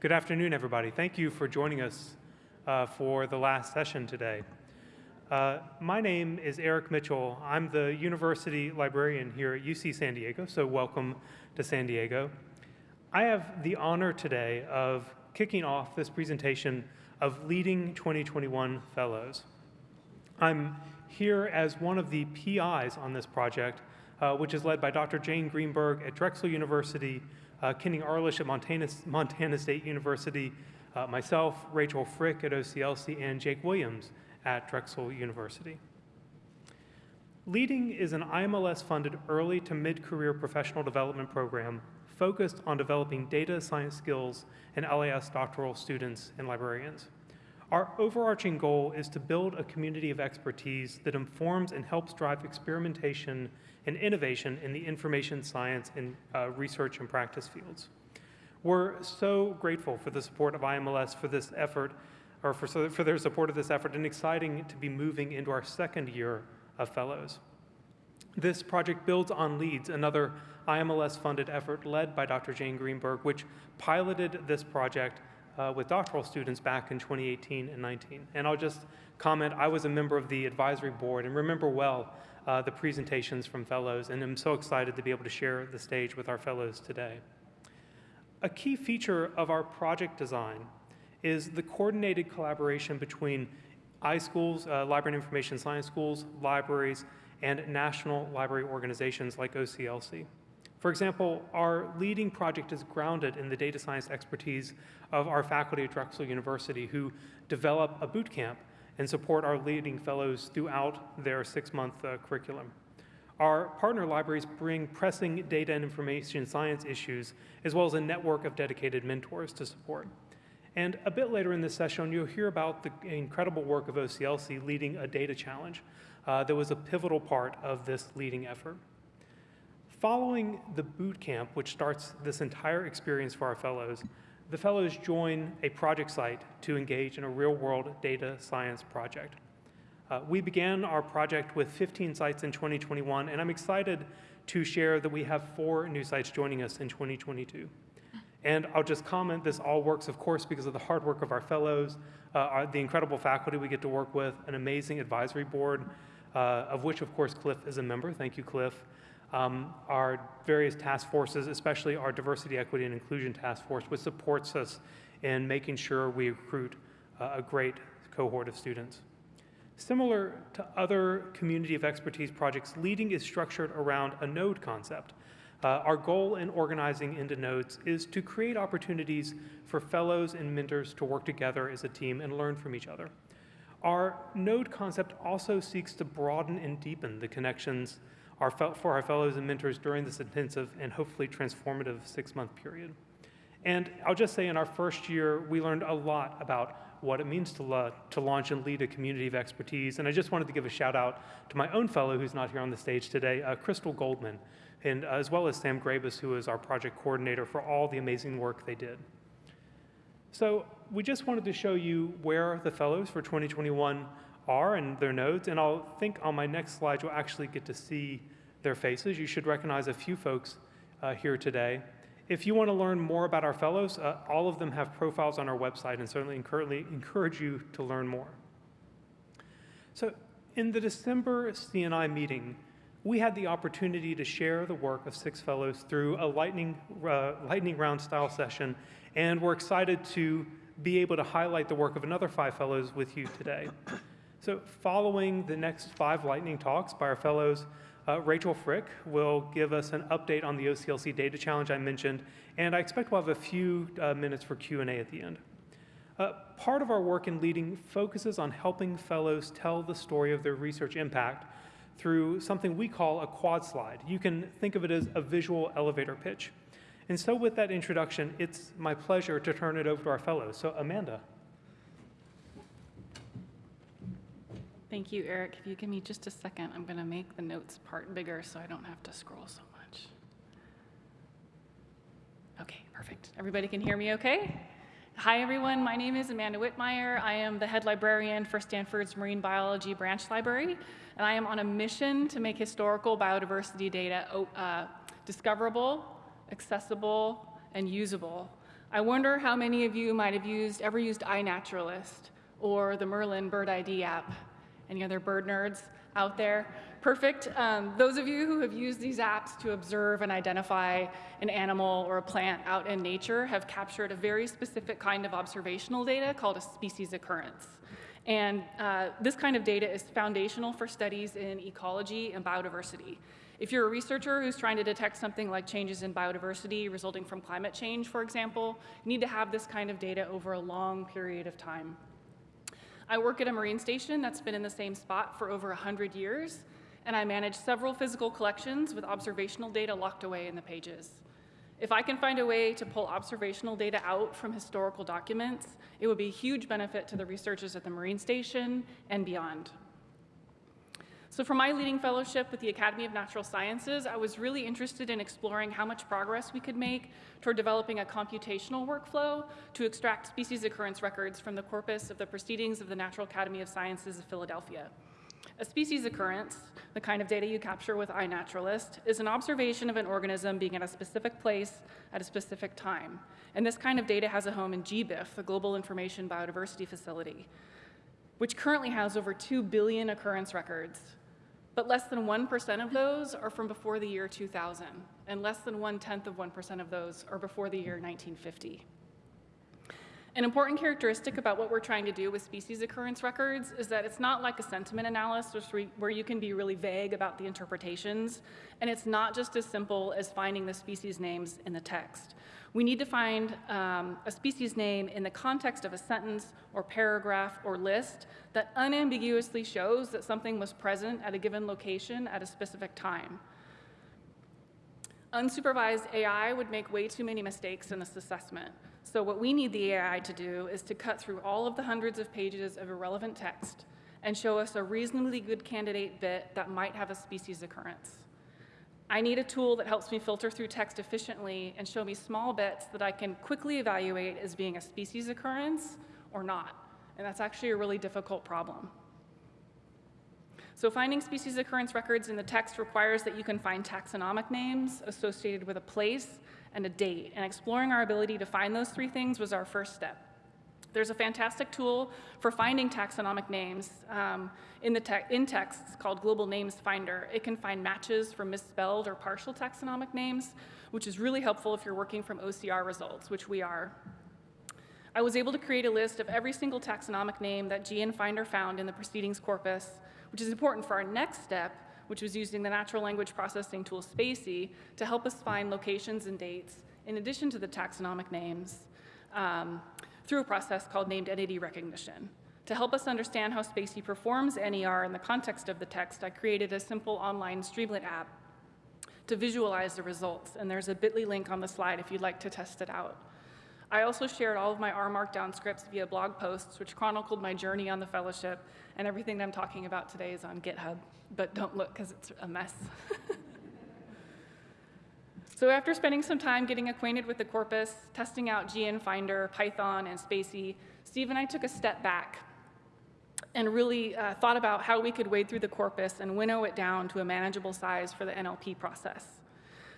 Good afternoon, everybody. Thank you for joining us uh, for the last session today. Uh, my name is Eric Mitchell. I'm the university librarian here at UC San Diego, so welcome to San Diego. I have the honor today of kicking off this presentation of Leading 2021 Fellows. I'm here as one of the PIs on this project, uh, which is led by Dr. Jane Greenberg at Drexel University, uh, Kenny Arlitsch at Montana, Montana State University, uh, myself, Rachel Frick at OCLC, and Jake Williams at Drexel University. Leading is an IMLS-funded early to mid-career professional development program focused on developing data science skills in LIS doctoral students and librarians. Our overarching goal is to build a community of expertise that informs and helps drive experimentation and innovation in the information science and uh, research and practice fields. We're so grateful for the support of IMLS for this effort, or for, for their support of this effort, and exciting to be moving into our second year of fellows. This project builds on LEADS, another IMLS-funded effort led by Dr. Jane Greenberg, which piloted this project uh, with doctoral students back in 2018 and 19. And I'll just comment, I was a member of the advisory board and remember well uh, the presentations from fellows, and I'm so excited to be able to share the stage with our fellows today. A key feature of our project design is the coordinated collaboration between iSchools, uh, Library and Information Science schools, libraries, and national library organizations like OCLC. For example, our leading project is grounded in the data science expertise of our faculty at Drexel University who develop a boot camp and support our leading fellows throughout their six-month uh, curriculum. Our partner libraries bring pressing data and information science issues, as well as a network of dedicated mentors to support. And a bit later in this session, you'll hear about the incredible work of OCLC leading a data challenge uh, that was a pivotal part of this leading effort. Following the boot camp, which starts this entire experience for our fellows, the fellows join a project site to engage in a real-world data science project. Uh, we began our project with 15 sites in 2021, and I'm excited to share that we have four new sites joining us in 2022. And I'll just comment, this all works, of course, because of the hard work of our fellows, uh, our, the incredible faculty we get to work with, an amazing advisory board, uh, of which, of course, Cliff is a member. Thank you, Cliff um, our various task forces, especially our diversity, equity, and inclusion task force, which supports us in making sure we recruit uh, a great cohort of students. Similar to other community of expertise projects, leading is structured around a node concept. Uh, our goal in organizing into nodes is to create opportunities for fellows and mentors to work together as a team and learn from each other. Our node concept also seeks to broaden and deepen the connections our, for our fellows and mentors during this intensive and hopefully transformative six-month period. And I'll just say in our first year, we learned a lot about what it means to, to launch and lead a community of expertise. And I just wanted to give a shout out to my own fellow who's not here on the stage today, uh, Crystal Goldman, and uh, as well as Sam Grabus, who is our project coordinator for all the amazing work they did. So we just wanted to show you where the fellows for 2021 are and their nodes, and I'll think on my next slide you'll actually get to see their faces. You should recognize a few folks uh, here today. If you want to learn more about our fellows, uh, all of them have profiles on our website and certainly encourage you to learn more. So in the December CNI meeting, we had the opportunity to share the work of six fellows through a lightning, uh, lightning round style session, and we're excited to be able to highlight the work of another five fellows with you today. So following the next five lightning talks by our fellows, uh, Rachel Frick will give us an update on the OCLC data challenge I mentioned, and I expect we'll have a few uh, minutes for Q&A at the end. Uh, part of our work in leading focuses on helping fellows tell the story of their research impact through something we call a quad slide. You can think of it as a visual elevator pitch. And so with that introduction, it's my pleasure to turn it over to our fellows. So Amanda. Thank you, Eric. If you give me just a second, I'm going to make the notes part bigger so I don't have to scroll so much. Okay, perfect. Everybody can hear me okay? Hi, everyone. My name is Amanda Whitmire. I am the head librarian for Stanford's Marine Biology Branch Library, and I am on a mission to make historical biodiversity data uh, discoverable, accessible, and usable I wonder how many of you might have used, ever used iNaturalist or the Merlin Bird ID app. Any other bird nerds out there? Perfect. Um, those of you who have used these apps to observe and identify an animal or a plant out in nature have captured a very specific kind of observational data called a species occurrence. And uh, this kind of data is foundational for studies in ecology and biodiversity. If you're a researcher who's trying to detect something like changes in biodiversity resulting from climate change, for example, you need to have this kind of data over a long period of time. I work at a marine station that's been in the same spot for over 100 years, and I manage several physical collections with observational data locked away in the pages. If I can find a way to pull observational data out from historical documents, it would be a huge benefit to the researchers at the Marine Station and beyond. So for my leading fellowship with the Academy of Natural Sciences, I was really interested in exploring how much progress we could make toward developing a computational workflow to extract species occurrence records from the corpus of the Proceedings of the Natural Academy of Sciences of Philadelphia. A species occurrence, the kind of data you capture with iNaturalist, is an observation of an organism being at a specific place at a specific time. And this kind of data has a home in GBIF, the Global Information Biodiversity Facility, which currently has over 2 billion occurrence records. But less than 1% of those are from before the year 2000, and less than one-tenth of 1% of those are before the year 1950. An important characteristic about what we're trying to do with species occurrence records is that it's not like a sentiment analysis where you can be really vague about the interpretations, and it's not just as simple as finding the species names in the text. We need to find um, a species name in the context of a sentence or paragraph or list that unambiguously shows that something was present at a given location at a specific time. Unsupervised AI would make way too many mistakes in this assessment. So what we need the AI to do is to cut through all of the hundreds of pages of irrelevant text and show us a reasonably good candidate bit that might have a species occurrence. I need a tool that helps me filter through text efficiently and show me small bits that I can quickly evaluate as being a species occurrence or not. And that's actually a really difficult problem. So finding species occurrence records in the text requires that you can find taxonomic names associated with a place and a date. And exploring our ability to find those three things was our first step. There's a fantastic tool for finding taxonomic names um, in, the te in texts called Global Names Finder. It can find matches for misspelled or partial taxonomic names, which is really helpful if you're working from OCR results, which we are. I was able to create a list of every single taxonomic name that GN Finder found in the proceedings corpus, which is important for our next step, which was using the natural language processing tool spaCy to help us find locations and dates in addition to the taxonomic names um, through a process called named entity recognition. To help us understand how spaCy performs NER in the context of the text, I created a simple online Streamlit app to visualize the results, and there's a bit.ly link on the slide if you'd like to test it out. I also shared all of my R Markdown scripts via blog posts, which chronicled my journey on the fellowship, and everything that I'm talking about today is on GitHub but don't look because it's a mess. so after spending some time getting acquainted with the corpus, testing out GN Finder, Python, and spaCy, Steve and I took a step back and really uh, thought about how we could wade through the corpus and winnow it down to a manageable size for the NLP process.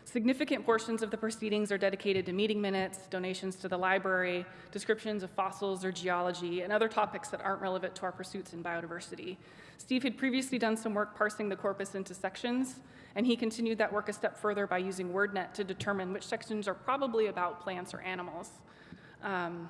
Significant portions of the proceedings are dedicated to meeting minutes, donations to the library, descriptions of fossils or geology, and other topics that aren't relevant to our pursuits in biodiversity. Steve had previously done some work parsing the corpus into sections, and he continued that work a step further by using WordNet to determine which sections are probably about plants or animals. Um,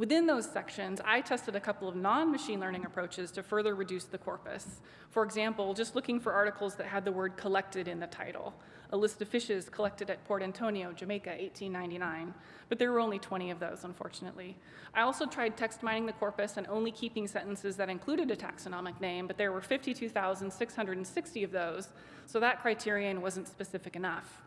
Within those sections, I tested a couple of non-machine learning approaches to further reduce the corpus. For example, just looking for articles that had the word collected in the title a list of fishes collected at Port Antonio, Jamaica, 1899. But there were only 20 of those, unfortunately. I also tried text mining the corpus and only keeping sentences that included a taxonomic name, but there were 52,660 of those, so that criterion wasn't specific enough.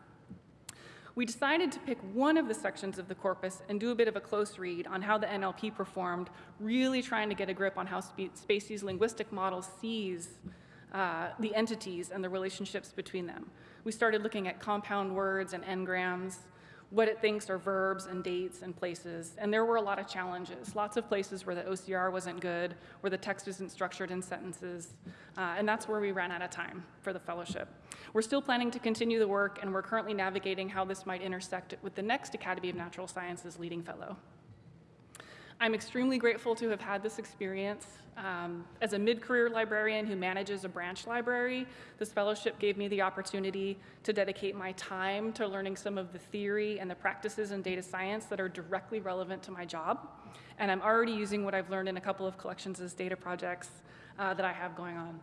We decided to pick one of the sections of the corpus and do a bit of a close read on how the NLP performed, really trying to get a grip on how spaCy's linguistic model sees uh, the entities and the relationships between them. We started looking at compound words and n-grams. What it thinks are verbs and dates and places. And there were a lot of challenges, lots of places where the OCR wasn't good, where the text isn't structured in sentences, uh, and that's where we ran out of time for the fellowship. We're still planning to continue the work, and we're currently navigating how this might intersect with the next Academy of Natural Sciences leading fellow. I'm extremely grateful to have had this experience. Um, as a mid-career librarian who manages a branch library, this fellowship gave me the opportunity to dedicate my time to learning some of the theory and the practices in data science that are directly relevant to my job. And I'm already using what I've learned in a couple of collections as data projects uh, that I have going on.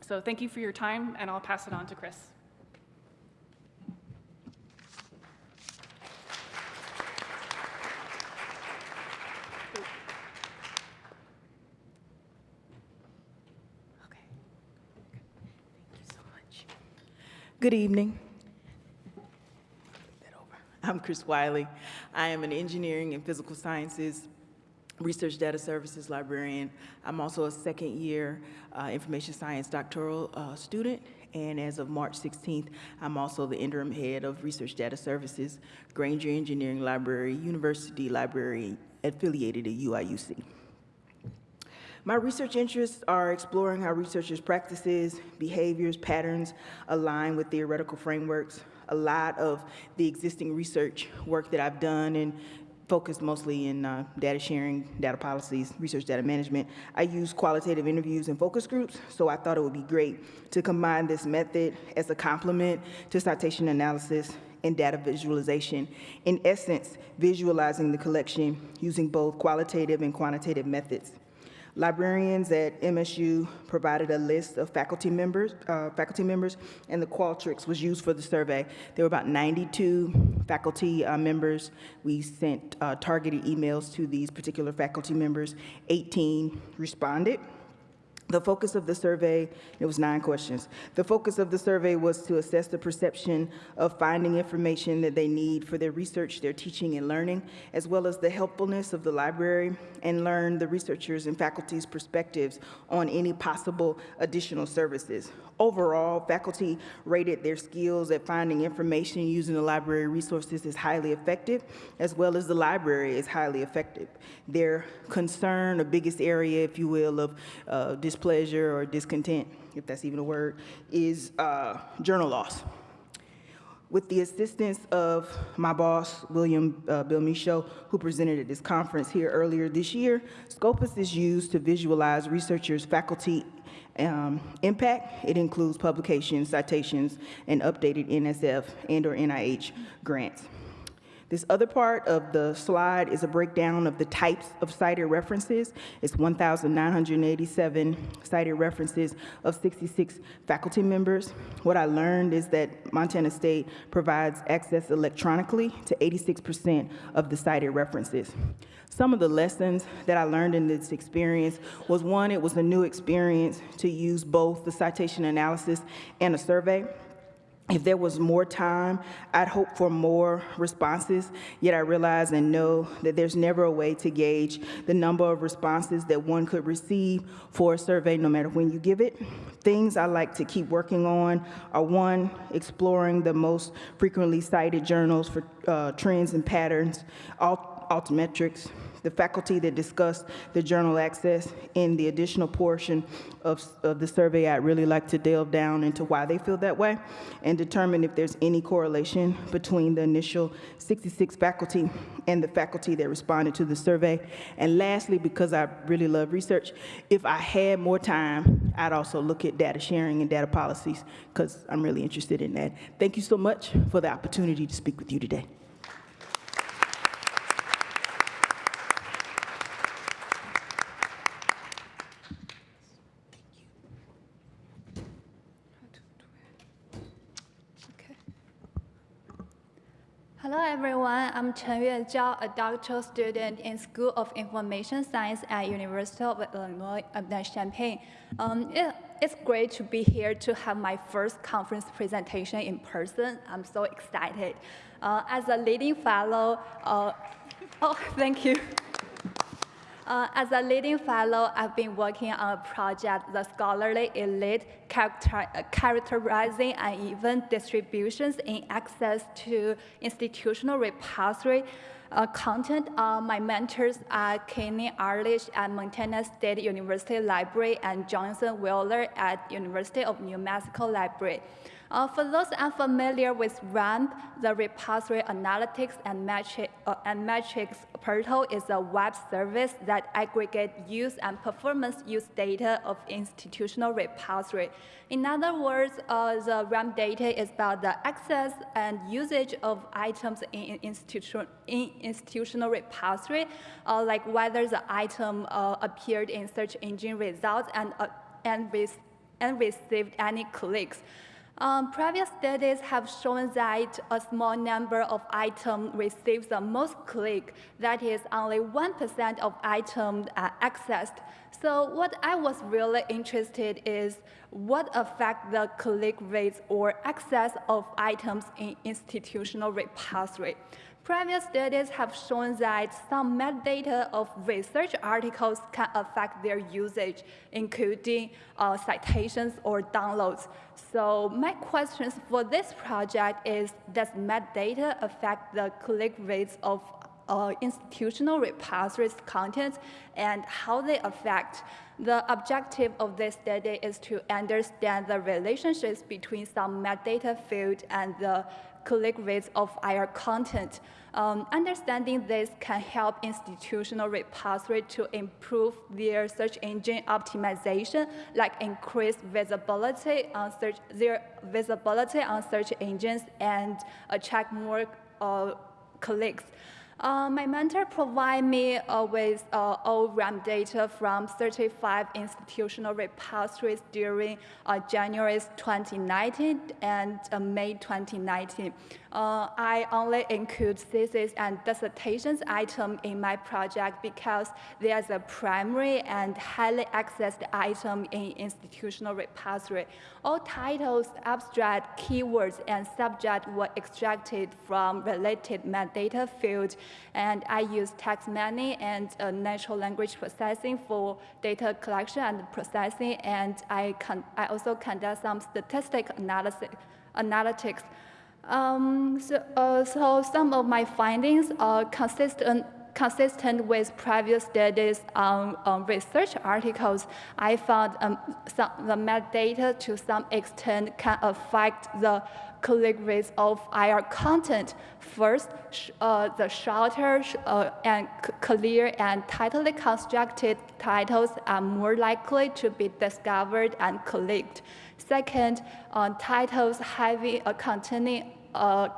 So thank you for your time, and I'll pass it on to Chris. Okay. Thank you so much. Good evening. I'm Chris Wiley. I am an engineering and physical sciences research data services librarian. I'm also a second year uh, information science doctoral uh, student. And as of March 16th, I'm also the interim head of research data services, Grainger Engineering Library, University Library affiliated at UIUC. My research interests are exploring how researchers' practices, behaviors, patterns align with theoretical frameworks. A lot of the existing research work that I've done and focused mostly in uh, data sharing, data policies, research data management. I use qualitative interviews and focus groups, so I thought it would be great to combine this method as a complement to citation analysis and data visualization. In essence, visualizing the collection using both qualitative and quantitative methods. Librarians at MSU provided a list of faculty members, uh, faculty members, and the Qualtrics was used for the survey. There were about 92 faculty uh, members. We sent uh, targeted emails to these particular faculty members. 18 responded. The focus of the survey, it was nine questions. The focus of the survey was to assess the perception of finding information that they need for their research, their teaching and learning, as well as the helpfulness of the library and learn the researchers and faculty's perspectives on any possible additional services. Overall, faculty rated their skills at finding information using the library resources as highly effective, as well as the library is highly effective. Their concern, the biggest area, if you will, of uh, displeasure or discontent, if that's even a word, is uh, journal loss. With the assistance of my boss, William uh, Bill Michaud, who presented at this conference here earlier this year, Scopus is used to visualize researchers, faculty, um, impact. It includes publications, citations, and updated NSF and or NIH grants. This other part of the slide is a breakdown of the types of cited references. It's 1,987 cited references of 66 faculty members. What I learned is that Montana State provides access electronically to 86% of the cited references. Some of the lessons that I learned in this experience was one, it was a new experience to use both the citation analysis and a survey. If there was more time, I'd hope for more responses, yet I realize and know that there's never a way to gauge the number of responses that one could receive for a survey, no matter when you give it. Things I like to keep working on are one, exploring the most frequently cited journals for uh, trends and patterns, alt altmetrics, the faculty that discussed the journal access in the additional portion of, of the survey, I'd really like to delve down into why they feel that way and determine if there's any correlation between the initial 66 faculty and the faculty that responded to the survey. And lastly, because I really love research, if I had more time, I'd also look at data sharing and data policies because I'm really interested in that. Thank you so much for the opportunity to speak with you today. Hello everyone, I'm Chen Yue Zhao, a doctoral student in School of Information Science at University of Illinois Champaign. Um, it, it's great to be here to have my first conference presentation in person. I'm so excited. Uh, as a leading fellow, uh, oh, thank you. Uh, as a leading fellow, I've been working on a project, the scholarly elite, character, uh, characterizing uneven distributions in access to institutional repository uh, content. Uh, my mentors are Kenny Arlitsch at Montana State University Library and Johnson Wheeler at University of New Mexico Library. Uh, for those unfamiliar with RAMP, the Repository Analytics and, uh, and Metrics Portal is a web service that aggregates use and performance use data of institutional repository. In other words, uh, the RAMP data is about the access and usage of items in, institution, in institutional repository, uh, like whether the item uh, appeared in search engine results and, uh, and, and received any clicks. Um, previous studies have shown that a small number of items receives the most click, that is only 1% of items are accessed. So what I was really interested is what affect the click rates or access of items in institutional repository. Previous studies have shown that some metadata of research articles can affect their usage, including uh, citations or downloads. So my questions for this project is, does metadata affect the click rates of uh, institutional repositories content and how they affect. The objective of this study is to understand the relationships between some metadata field and the click rates of our content. Um, understanding this can help institutional repository to improve their search engine optimization, like increase visibility on search, their visibility on search engines and attract more uh, clicks. Uh, my mentor provided me uh, with uh, all RAMP data from 35 institutional repositories during uh, January 2019 and uh, May 2019. Uh, I only include thesis and dissertations item in my project because there's a primary and highly accessed item in institutional repository. All titles, abstract, keywords, and subject were extracted from related metadata fields, and I use text mining and uh, natural language processing for data collection and processing, and I, can I also conduct some statistic analysis, analytics um, so, uh, so, some of my findings are consistent, consistent with previous studies on, on research articles. I found um, some, the metadata to some extent can affect the click rates of IR content. First, uh, the shorter uh, and clear and tightly constructed titles are more likely to be discovered and clicked. Second, uh, titles having a containing a,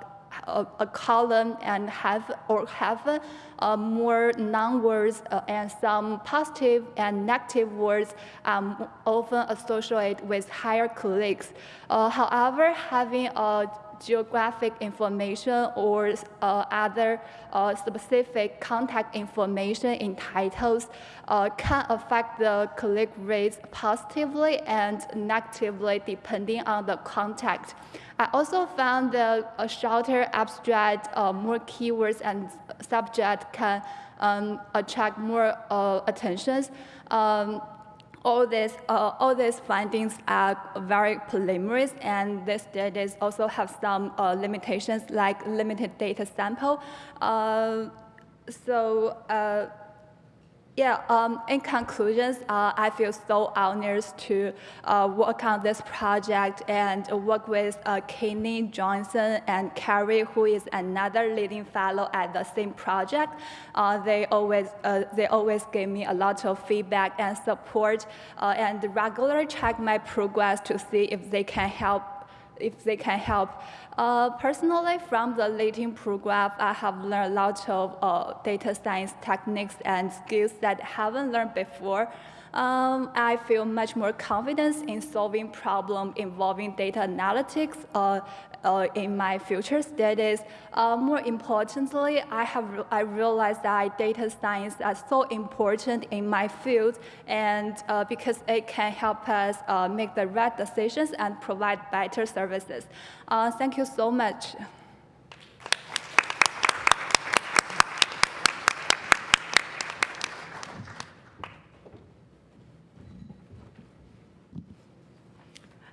a, a column and have or have uh, more non-words uh, and some positive and negative words um, often associated with higher clicks. Uh, however, having a geographic information or uh, other uh, specific contact information in titles uh, can affect the click rates positively and negatively depending on the contact. I also found that a shorter abstract, uh, more keywords and subject can um, attract more uh, attentions. Um, all these, uh, all these findings are very preliminary, and these studies also have some uh, limitations like limited data sample. Uh, so uh, yeah, um, in conclusions, uh, I feel so honored to uh, work on this project and work with uh, Kenny Johnson and Carrie, who is another leading fellow at the same project. Uh, they always uh, they always give me a lot of feedback and support, uh, and regularly check my progress to see if they can help if they can help. Uh, personally, from the Leading program, I have learned a lot of uh, data science techniques and skills that I haven't learned before. Um, I feel much more confidence in solving problems involving data analytics uh, uh, in my future studies. Uh, more importantly, I have I realized that data science is so important in my field, and uh, because it can help us uh, make the right decisions and provide better services. Uh, thank you so much.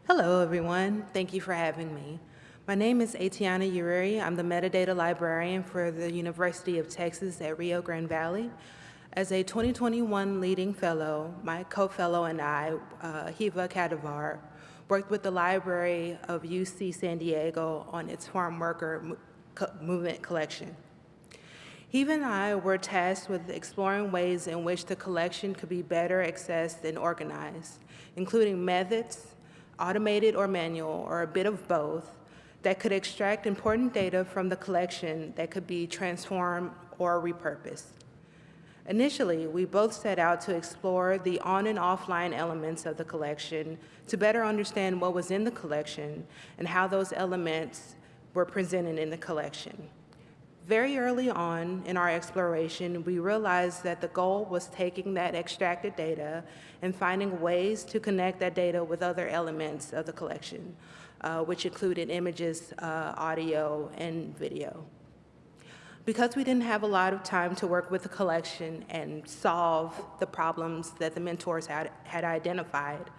Hello, everyone. Thank you for having me. My name is Atiana Ureri. I'm the metadata librarian for the University of Texas at Rio Grande Valley. As a 2021 leading fellow, my co-fellow and I, uh, Hiva Kadivar, worked with the Library of UC San Diego on its farm worker mo- movement collection. He and I were tasked with exploring ways in which the collection could be better accessed and organized, including methods, automated or manual, or a bit of both, that could extract important data from the collection that could be transformed or repurposed. Initially, we both set out to explore the on and offline elements of the collection to better understand what was in the collection and how those elements were presented in the collection. Very early on in our exploration, we realized that the goal was taking that extracted data and finding ways to connect that data with other elements of the collection, uh, which included images, uh, audio, and video. Because we didn't have a lot of time to work with the collection and solve the problems that the mentors had, had identified,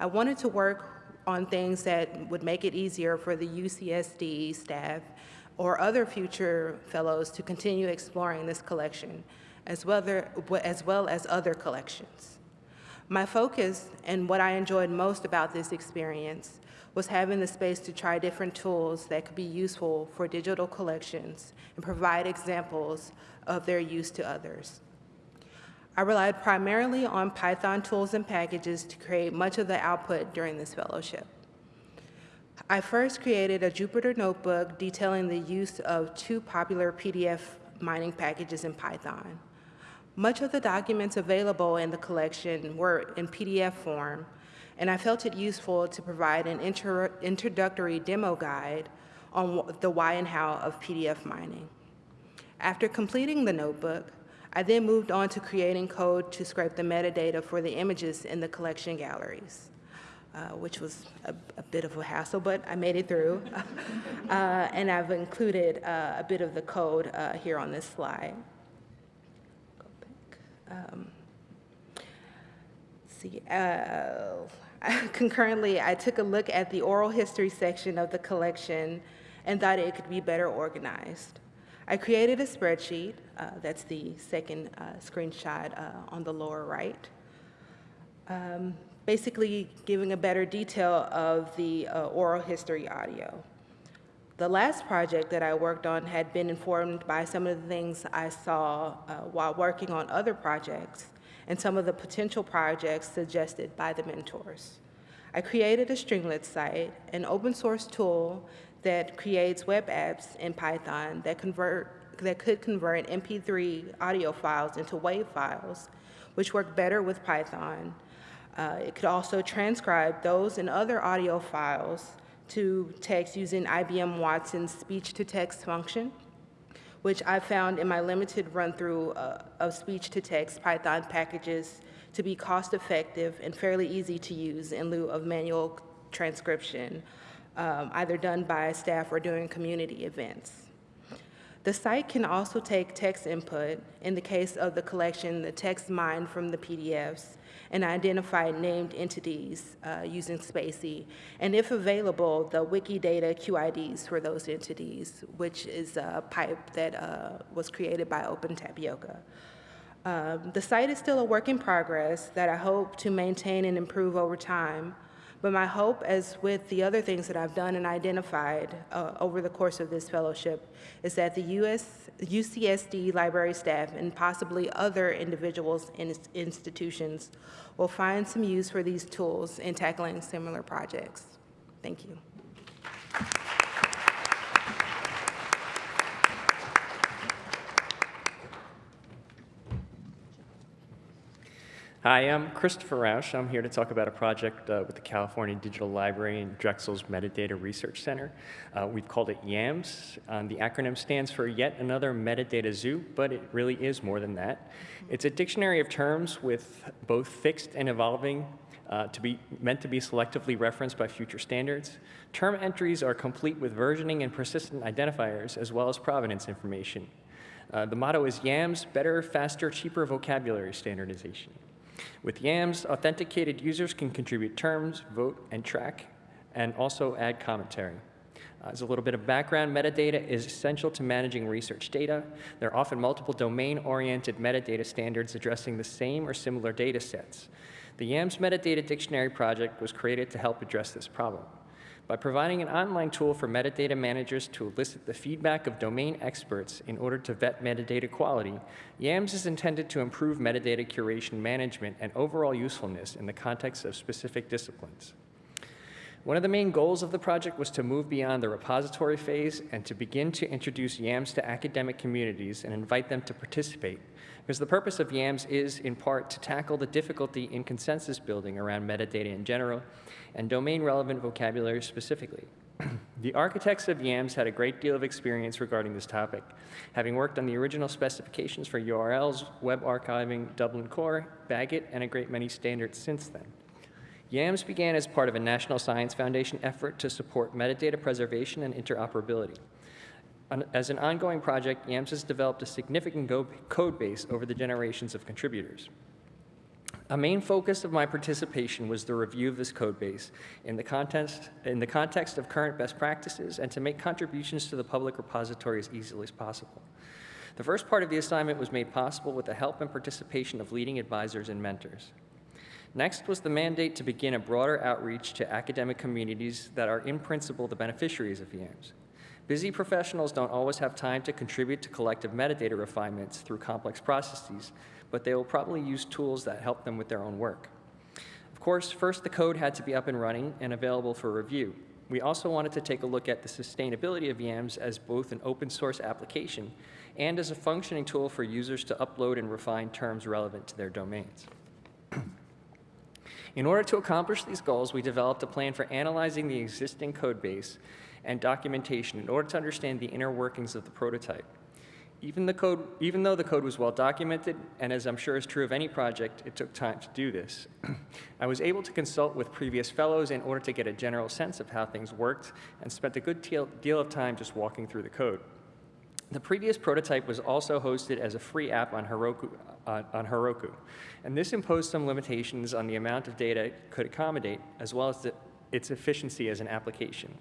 I wanted to work on things that would make it easier for the UCSD staff or other future fellows to continue exploring this collection, as well, as well as other collections. My focus and what I enjoyed most about this experience was having the space to try different tools that could be useful for digital collections and provide examples of their use to others. I relied primarily on Python tools and packages to create much of the output during this fellowship. I first created a Jupyter notebook detailing the use of two popular PDF mining packages in Python. Much of the documents available in the collection were in PDF form, and I felt it useful to provide an inter introductory demo guide on the why and how of PDF mining. After completing the notebook, I then moved on to creating code to scrape the metadata for the images in the collection galleries. Uh, which was a, a, bit of a hassle, but I made it through. uh, and I've included uh, a bit of the code uh, here on this slide. Go back. Um, see, concurrently, I took a look at the oral history section of the collection and thought it could be better organized. I created a spreadsheet, uh, that's the second screenshot on the lower right. Um, basically giving a better detail of the uh, oral history audio. The last project that I worked on had been informed by some of the things I saw uh, while working on other projects and some of the potential projects suggested by the mentors. I created a Streamlit site, an open source tool that creates web apps in Python that convert that could convert MP3 audio files into WAV files, which work better with Python uh, it could also transcribe those and other audio files to text using IBM Watson's speech-to-text function, which I found in my limited run-through uh, of speech-to-text Python packages to be cost-effective and fairly easy to use in lieu of manual transcription, um, either done by staff or during community events. The site can also take text input, in the case of the collection, the text mined from the PDFs, and identify named entities uh, using spaCy, and if available, the Wikidata QIDs for those entities, which is a pipe that uh, was created by Open Tapioca. Um, the site is still a work in progress that I hope to maintain and improve over time, but my hope, as with the other things that I've done and identified uh, over the course of this fellowship, is that the US, UCSD library staff and possibly other individuals and institutions will find some use for these tools in tackling similar projects. Thank you. Hi, I'm Christopher Rausch. I'm here to talk about a project uh, with the California Digital Library and Drexel's Metadata Research Center. Uh, we've called it YAMS. Um, the acronym stands for Yet Another Metadata Zoo, but it really is more than that. It's a dictionary of terms with both fixed and evolving uh, to be meant to be selectively referenced by future standards. Term entries are complete with versioning and persistent identifiers, as well as provenance information. Uh, the motto is YAMS, better, faster, cheaper vocabulary standardization. With YAMS, authenticated users can contribute terms, vote, and track and also add commentary. Uh, As a little bit of background, metadata is essential to managing research data. There are often multiple domain-oriented metadata standards addressing the same or similar data sets. The YAMS Metadata Dictionary project was created to help address this problem. By providing an online tool for metadata managers to elicit the feedback of domain experts in order to vet metadata quality, YAMS is intended to improve metadata curation management and overall usefulness in the context of specific disciplines. One of the main goals of the project was to move beyond the repository phase and to begin to introduce YAMS to academic communities and invite them to participate. Because the purpose of YAMS is, in part, to tackle the difficulty in consensus building around metadata in general and domain-relevant vocabulary specifically. the architects of YAMS had a great deal of experience regarding this topic, having worked on the original specifications for URLs, web archiving, Dublin Core, BagIt, and a great many standards since then. YAMS began as part of a National Science Foundation effort to support metadata preservation and interoperability. As an ongoing project, YAMS has developed a significant code base over the generations of contributors. A main focus of my participation was the review of this code base in the context, in the context of current best practices and to make contributions to the public repository as easily as possible. The first part of the assignment was made possible with the help and participation of leading advisors and mentors. Next was the mandate to begin a broader outreach to academic communities that are in principle the beneficiaries of YAMS. Busy professionals don't always have time to contribute to collective metadata refinements through complex processes, but they will probably use tools that help them with their own work. Of course, first the code had to be up and running and available for review. We also wanted to take a look at the sustainability of YAMS as both an open source application and as a functioning tool for users to upload and refine terms relevant to their domains. In order to accomplish these goals, we developed a plan for analyzing the existing code base and documentation in order to understand the inner workings of the prototype. Even, the code, even though the code was well documented, and as I'm sure is true of any project, it took time to do this. I was able to consult with previous fellows in order to get a general sense of how things worked and spent a good deal, deal of time just walking through the code. The previous prototype was also hosted as a free app on Heroku, uh, on Heroku, and this imposed some limitations on the amount of data it could accommodate, as well as the, its efficiency as an application.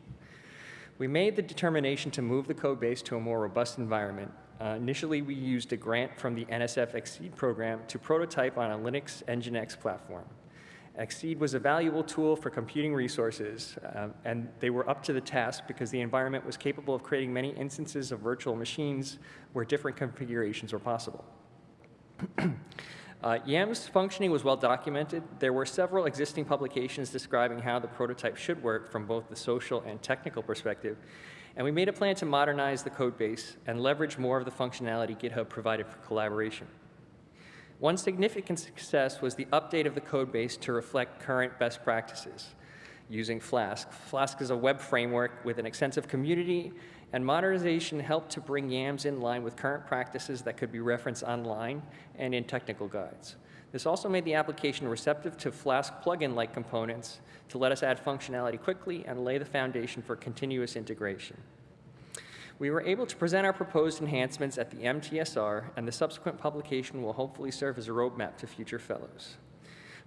We made the determination to move the code base to a more robust environment. Uh, initially, we used a grant from the NSF XSEDE program to prototype on a Linux Nginx platform. XSEDE was a valuable tool for computing resources, uh, and they were up to the task because the environment was capable of creating many instances of virtual machines where different configurations were possible. Uh, YAM's functioning was well documented. There were several existing publications describing how the prototype should work from both the social and technical perspective, and we made a plan to modernize the code base and leverage more of the functionality GitHub provided for collaboration. One significant success was the update of the code base to reflect current best practices using Flask. Flask is a web framework with an extensive community, and modernization helped to bring YAMS in line with current practices that could be referenced online and in technical guides. This also made the application receptive to Flask plugin-like components to let us add functionality quickly and lay the foundation for continuous integration. We were able to present our proposed enhancements at the MTSR, and the subsequent publication will hopefully serve as a roadmap to future fellows.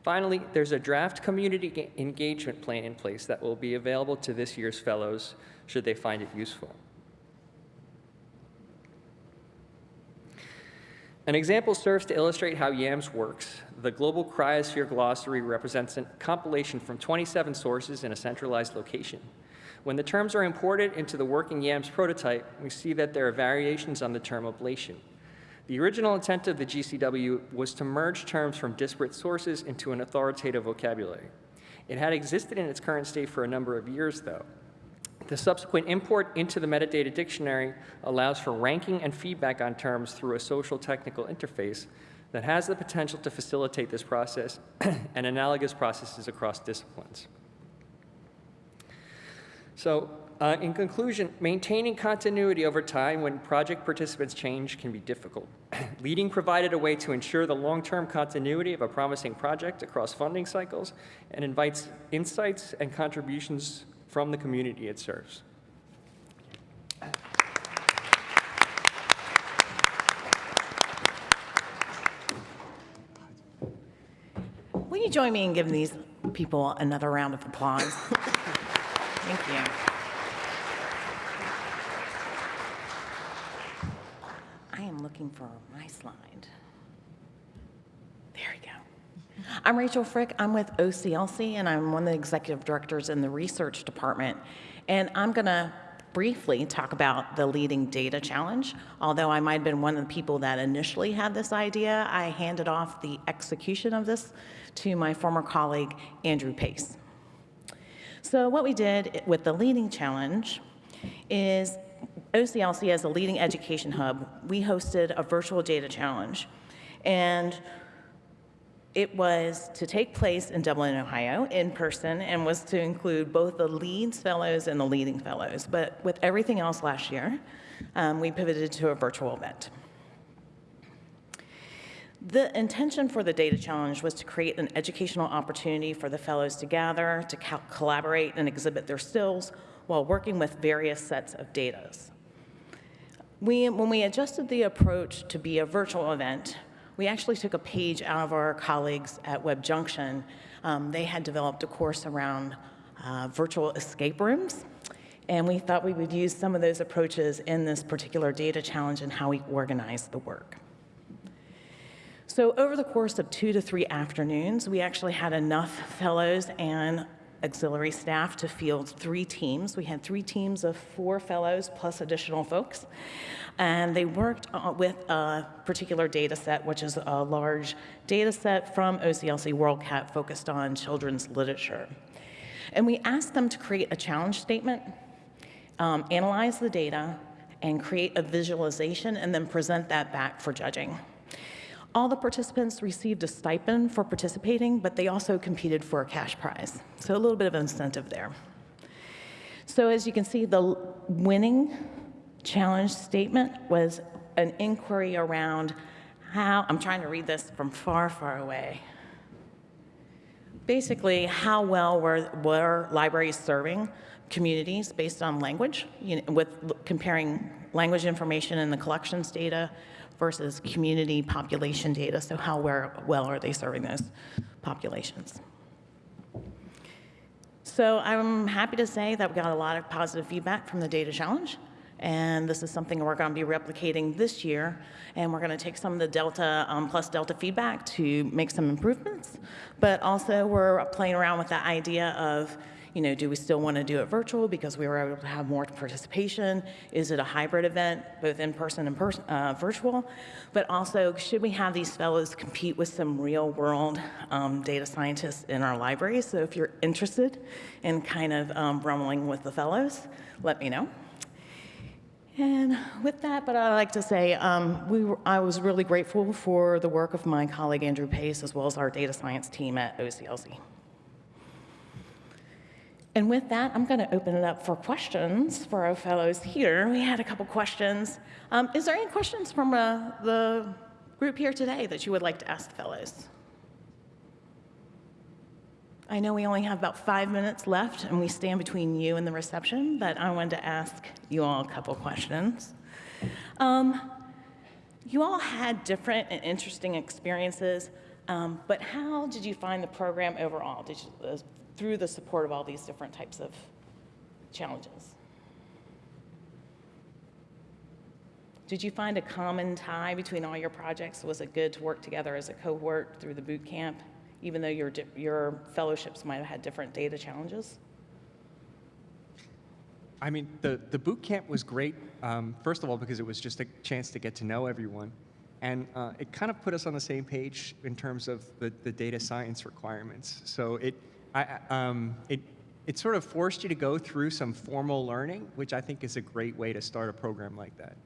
Finally, there's a draft community engagement plan in place that will be available to this year's fellows should they find it useful. An example serves to illustrate how YAMS works. The Global Cryosphere Glossary represents a compilation from 27 sources in a centralized location. When the terms are imported into the working YAMS prototype, we see that there are variations on the term ablation. The original intent of the GCW was to merge terms from disparate sources into an authoritative vocabulary. It had existed in its current state for a number of years, though. The subsequent import into the metadata dictionary allows for ranking and feedback on terms through a social technical interface that has the potential to facilitate this process and analogous processes across disciplines. So, uh, in conclusion, maintaining continuity over time when project participants change can be difficult. Leading provided a way to ensure the long-term continuity of a promising project across funding cycles and invites insights and contributions from the community it serves. Will you join me in giving these people another round of applause? Thank you. I am looking for my slide. There we go. I'm Rachel Frick. I'm with OCLC, and I'm one of the executive directors in the research department. And I'm going to briefly talk about the Leading Data Challenge. Although I might have been one of the people that initially had this idea, I handed off the execution of this to my former colleague, Andrew Pace. So what we did with the Leading Challenge is OCLC as a leading education hub, we hosted a virtual data challenge. And it was to take place in Dublin, Ohio, in person, and was to include both the LEADS Fellows and the Leading Fellows. But with everything else last year, um, we pivoted to a virtual event. The intention for the data challenge was to create an educational opportunity for the fellows to gather, to co- collaborate, and exhibit their skills while working with various sets of data. We, when we adjusted the approach to be a virtual event, we actually took a page out of our colleagues at WebJunction. Um, they had developed a course around uh, virtual escape rooms, and we thought we would use some of those approaches in this particular data challenge and how we organize the work. So over the course of two to three afternoons, we actually had enough fellows and auxiliary staff to field three teams. We had three teams of four fellows plus additional folks. And they worked uh, with a particular data set, which is a large data set from OCLC WorldCat focused on children's literature. And we asked them to create a challenge statement, um, analyze the data, and create a visualization, and then present that back for judging. All the participants received a stipend for participating, but they also competed for a cash prize. So a little bit of incentive there. So as you can see, the winning challenge statement was an inquiry around how, I'm trying to read this from far, far away. Basically, how well were, were libraries serving communities based on language, you know, with comparing language information in the collections data versus community population data. So how well are they serving those populations? So I'm happy to say that we got a lot of positive feedback from the data challenge. And this is something we're going to be replicating this year. And we're going to take some of the Delta um, plus Delta feedback to make some improvements. But also, we're playing around with the idea of you know, do we still want to do it virtual because we were able to have more participation? Is it a hybrid event, both in person and uh, virtual? But also, should we have these fellows compete with some real world um, data scientists in our library? So if you're interested in kind of um, rumbling with the fellows, let me know. And with that, but I'd like to say um, we were, I was really grateful for the work of my colleague Andrew Pace as well as our data science team at OCLC. And with that, I'm going to open it up for questions for our fellows here. We had a couple questions. Um, is there any questions from uh, the group here today that you would like to ask fellows? I know we only have about five minutes left, and we stand between you and the reception, but I wanted to ask you all a couple questions. Um, you all had different and interesting experiences, um, but how did you find the program overall? Did you, uh, through the support of all these different types of challenges. Did you find a common tie between all your projects? Was it good to work together as a cohort through the boot camp, even though your, your fellowships might have had different data challenges? I mean, the, the boot camp was great, um, first of all, because it was just a chance to get to know everyone. And uh, it kind of put us on the same page in terms of the, the data science requirements. So it, I, um, it, it sort of forced you to go through some formal learning, which I think is a great way to start a program like that.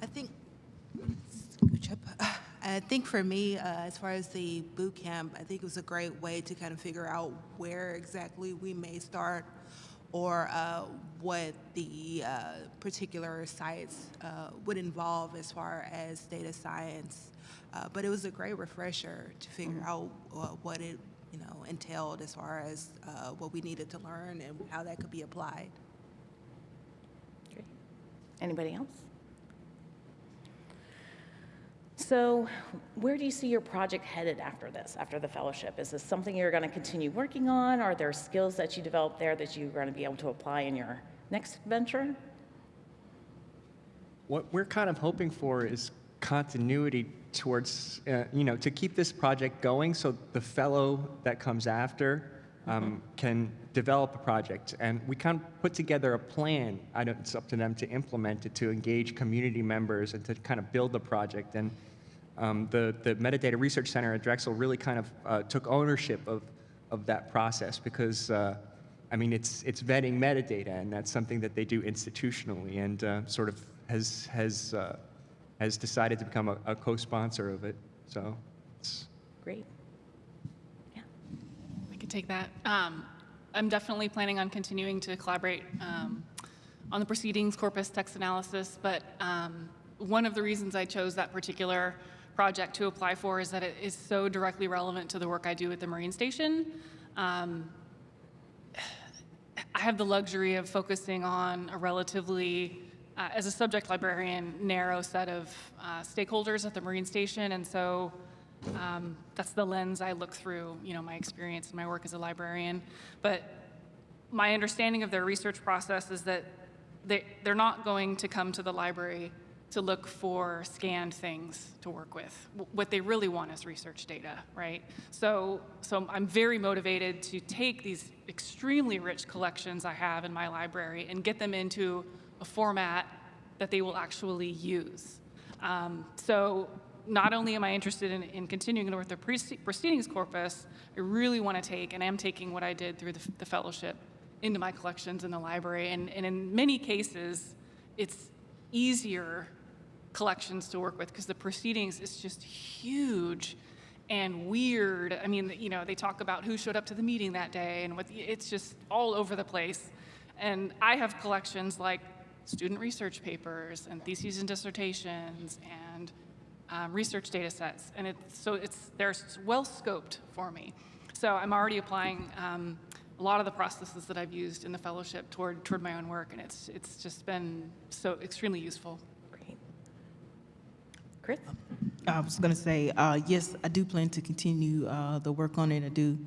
I think, I think for me, uh, as far as the boot camp, I think it was a great way to kind of figure out where exactly we may start or uh, what the uh, particular sites uh, would involve as far as data science uh, but it was a great refresher to figure mm-hmm. out uh, what it you know entailed as far as uh, what we needed to learn and how that could be applied. Great. Anybody else? So where do you see your project headed after this, after the fellowship? Is this something you're going to continue working on? Are there skills that you develop there that you're going to be able to apply in your next venture? What we're kind of hoping for is continuity towards, uh, you know, to keep this project going so the fellow that comes after um, can develop a project. And we kind of put together a plan. I don't, it's up to them to implement it, to engage community members and to kind of build the project. And um, the, the Metadata Research Center at Drexel really kind of uh, took ownership of, of that process because uh, I mean, it's, it's vetting metadata, and that's something that they do institutionally, and uh, sort of has, has, uh, has decided to become a, a co-sponsor of it. So it's, Great. Yeah, I could take that. Um, I'm definitely planning on continuing to collaborate um, on the proceedings corpus text analysis, but um, one of the reasons I chose that particular project to apply for is that it is so directly relevant to the work I do at the Marine Station. Um, I have the luxury of focusing on a relatively, uh, as a subject librarian, narrow set of uh, stakeholders at the Marine Station, and so um, that's the lens I look through, you know, my experience and my work as a librarian. But my understanding of their research process is that they, they're not going to come to the library to look for scanned things to work with. What they really want is research data, right? So, so I'm very motivated to take these extremely rich collections I have in my library and get them into a format that they will actually use. Um, so not only am I interested in, in continuing with the proce- proceedings corpus, I really want to take, and I am taking what I did through the, the fellowship into my collections in the library. And, and in many cases, it's easier collections to work with because the proceedings is just huge and weird. I mean, you know, they talk about who showed up to the meeting that day and what, it's just all over the place. And I have collections like student research papers and theses and dissertations and um, research data sets. And it's, so it's, they're well scoped for me. So I'm already applying um, a lot of the processes that I've used in the fellowship toward, toward my own work. And it's, it's just been so extremely useful. Chris? I was going to say, uh, yes, I do plan to continue uh, the work on it. I do,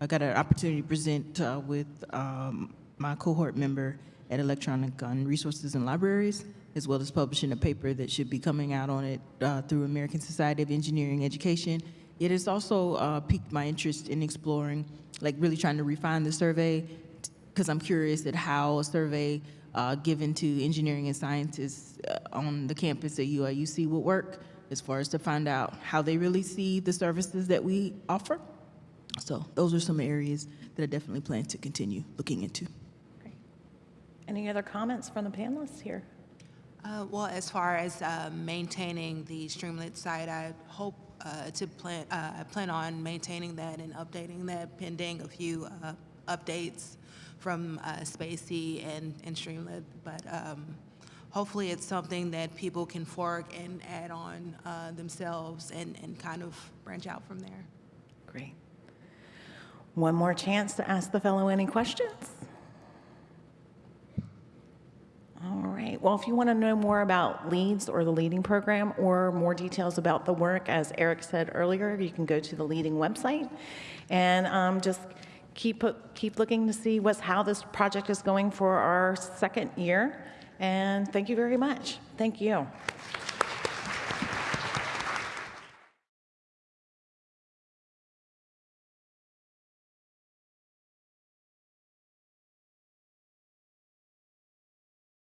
I got an opportunity to present uh, with um, my cohort member at Electronic Gun Resources and Libraries, as well as publishing a paper that should be coming out on it uh, through American Society of Engineering Education. It has also uh, piqued my interest in exploring, like really trying to refine the survey, because I'm curious at how a survey uh, given to engineering and scientists on the campus at UIUC would work, as far as to find out how they really see the services that we offer. So those are some areas that I definitely plan to continue looking into. Great. Any other comments from the panelists here? Uh, Well, as far as uh, maintaining the Streamlit site, I hope uh, to plan, uh, I plan on maintaining that and updating that pending a few uh, updates from uh, spaCy and and Streamlit. But um, hopefully, it's something that people can fork and add on uh, themselves and and kind of branch out from there. Great. One more chance to ask the fellow any questions. All right. Well, if you want to know more about LEADS or the Leading Program or more details about the work, as Eric said earlier, you can go to the Leading website and um, just keep keep looking to see what's how this project is going for our second year. And thank you very much. Thank you.